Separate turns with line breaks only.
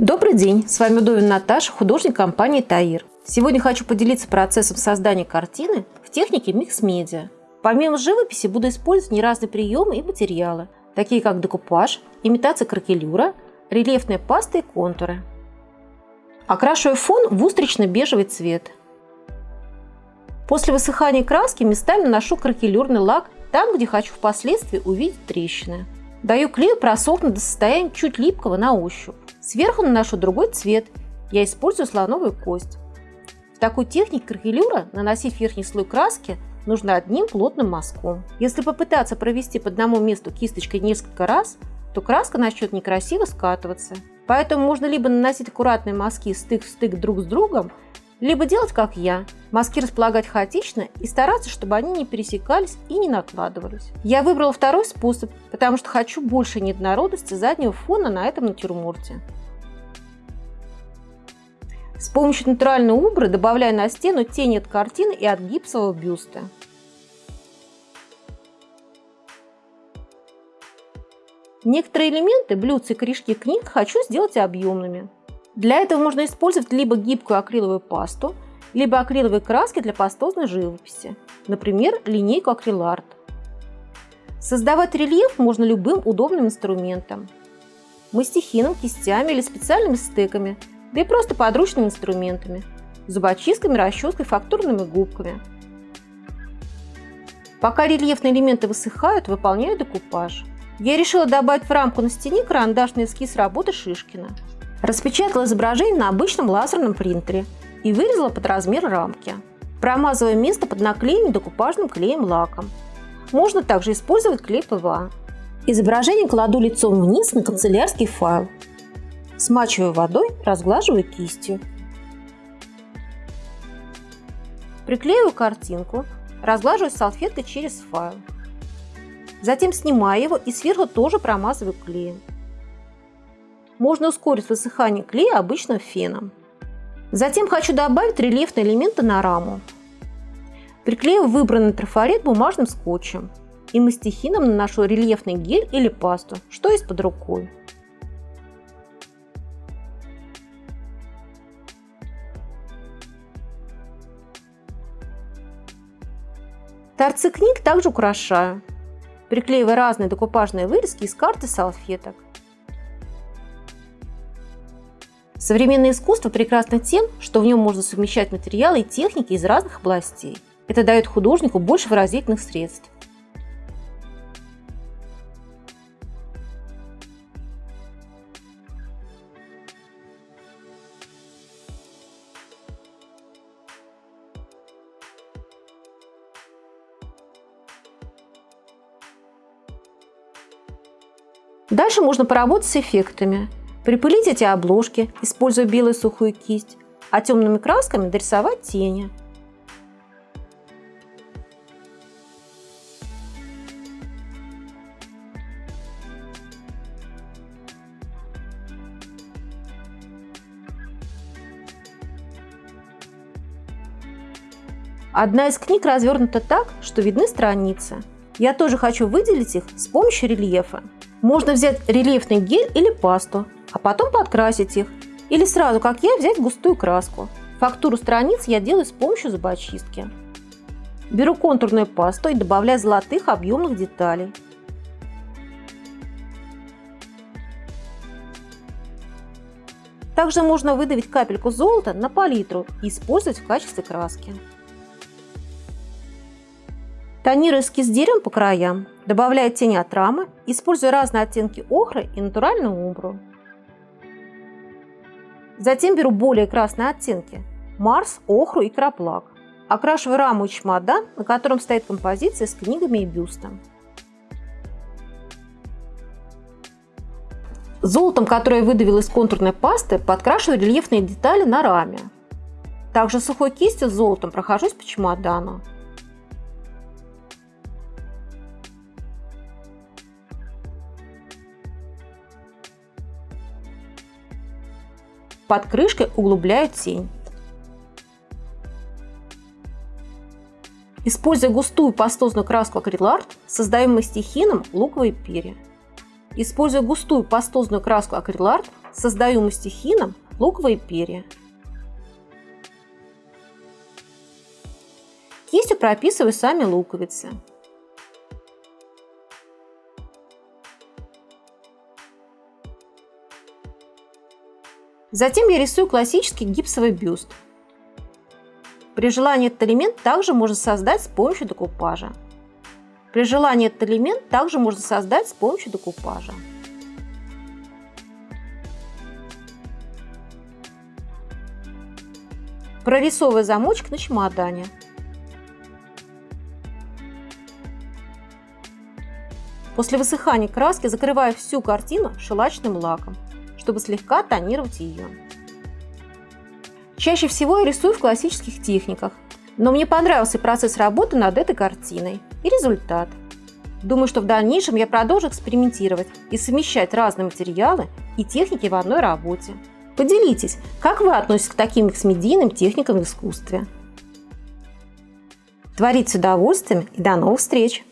Добрый день, с вами Удовин Наташа, художник компании Таир. Сегодня хочу поделиться процессом создания картины в технике микс-медиа. Помимо живописи буду использовать неразные приемы и материалы, такие как декупаж, имитация кракелюра, рельефная паста и контуры. Окрашиваю фон в устрично-бежевый цвет. После высыхания краски местами наношу кракелюрный лак там, где хочу впоследствии увидеть трещины. Даю клею просохнуть до состояния чуть липкого на ощупь. Сверху наношу другой цвет. Я использую слоновую кость. В такой технике кракелюра наносить верхний слой краски нужно одним плотным мазком. Если попытаться провести по одному месту кисточкой несколько раз, то краска начнет некрасиво скатываться. Поэтому можно либо наносить аккуратные мазки стык в стык друг с другом, либо делать как я, мазки располагать хаотично и стараться, чтобы они не пересекались и не накладывались. Я выбрала второй способ, потому что хочу больше неоднородности заднего фона на этом натюрморте. С помощью натуральной убры добавляю на стену тени от картины и от гипсового бюста. Некоторые элементы, блюдца и корешки книг хочу сделать объемными. Для этого можно использовать либо гибкую акриловую пасту, либо акриловые краски для пастозной живописи, например, линейку акриларт. Создавать рельеф можно любым удобным инструментом. Мастихином, кистями или специальными стеками, да и просто подручными инструментами – зубочистками, расческой, фактурными губками. Пока рельефные элементы высыхают, выполняю декупаж. Я решила добавить в рамку на стене карандашный эскиз работы Шишкина – Распечатала изображение на обычном лазерном принтере и вырезала под размер рамки. Промазывая место под наклеем декупажным клеем-лаком. Можно также использовать клей ПВА. Изображение кладу лицом вниз на канцелярский файл. Смачиваю водой, разглаживаю кистью. Приклеиваю картинку, разглаживаю салфеткой через файл. Затем снимаю его и сверху тоже промазываю клеем. Можно ускорить высыхание клея обычным феном. Затем хочу добавить рельефные элементы на раму. Приклею выбранный трафарет бумажным скотчем и мастихином наношу рельефный гель или пасту, что есть под рукой. Торцы книг также украшаю, приклеивая разные декупажные вырезки из карты салфеток. Современное искусство прекрасно тем, что в нем можно совмещать материалы и техники из разных областей. Это дает художнику больше выразительных средств. Дальше можно поработать с эффектами. Припылить эти обложки, используя белую сухую кисть, а темными красками дорисовать тени. Одна из книг развернута так, что видны страницы. Я тоже хочу выделить их с помощью рельефа. Можно взять рельефный гель или пасту, а потом подкрасить их. Или сразу, как я, взять густую краску. Фактуру страниц я делаю с помощью зубочистки. Беру контурную пасту и добавляю золотых объемных деталей. Также можно выдавить капельку золота на палитру и использовать в качестве краски. Тонирую эскиз деревом по краям, добавляю тени от рамы, используя разные оттенки охры и натуральную умбру. Затем беру более красные оттенки – Марс, охру и краплак. Окрашиваю раму и чемодан, на котором стоит композиция с книгами и бюстом. Золотом, которое я выдавил из контурной пасты, подкрашиваю рельефные детали на раме. Также сухой кистью с золотом прохожусь по чемодану. Под крышкой углубляю тень. Используя густую пастозную краску акриларт, создаем мастихином луковые перья. Используя густую пастозную краску акриларт, Создаю мастихином луковые перья. Кистью прописываю сами луковицы. Затем я рисую классический гипсовый бюст. При желании этот элемент также можно создать с помощью декупажа. При желании этот элемент также можно создать с помощью декупажа. Прорисовывая замочек на чемодане. После высыхания краски закрываю всю картину шелачным лаком чтобы слегка тонировать ее. Чаще всего я рисую в классических техниках, но мне понравился процесс работы над этой картиной и результат. Думаю, что в дальнейшем я продолжу экспериментировать и совмещать разные материалы и техники в одной работе. Поделитесь, как вы относитесь к таким эксмедийным техникам в искусстве. Творите с удовольствием и до новых встреч!